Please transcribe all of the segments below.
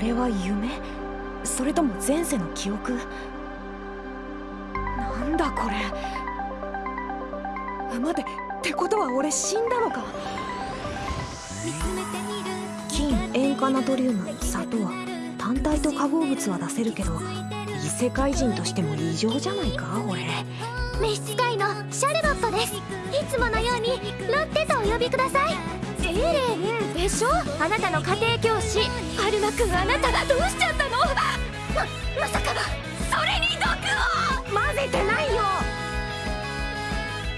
れは夢？それとも前世の記憶？なんだこれ？待てってことは俺死んだのか？金塩化ナトリウム砂糖単体と化合物は出せるけど異世界人としても異常じゃないか？俺。召使いのシャルロットです。いつものようにロッテとお呼びください。エレン。でしょ？あなたの家庭教師。アルマ君あなたがどうしちゃったの？ままさかそれに毒を！混ぜてないよ！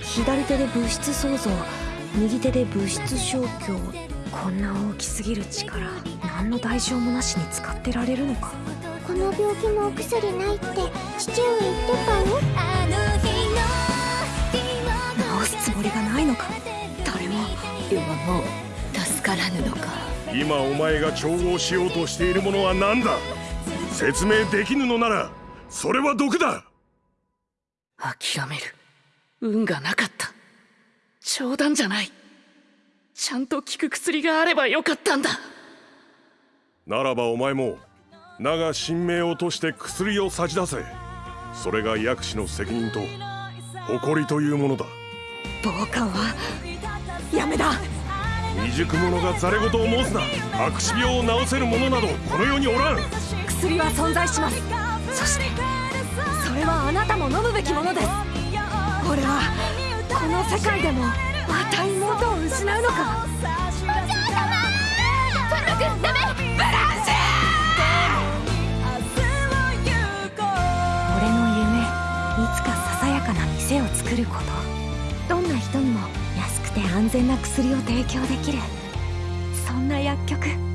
左手で物質創造右手で物質消去。こんな大きすぎる力何の代償もなしに使ってられるのか？この病気のお薬ないって父上言ってたよ治すつもりがないのか？誰も。今もう助からぬのか。今お前が調合しようとしているものは何だ？説明できぬのならそれは毒だ。諦める。運がなかった。冗談じゃない。ちゃんと効く薬があればよかったんだ。ならばお前も名が神明をとして薬を差し出せ。それが薬師の責任と誇りというものだ。傍観はやめだ未熟者がざれ言を申すな。白死病を治せる者などこの世におらん。薬は存在します。そしてそれはあなたも飲むべきものです。俺はこの世界でもまた妹を失うのか。お嬢様！パンダ君ダメ！ブランシ俺の夢いつかささやかな店を作ること。どんな人にも安くて安全な薬を提供できる。そんな薬局。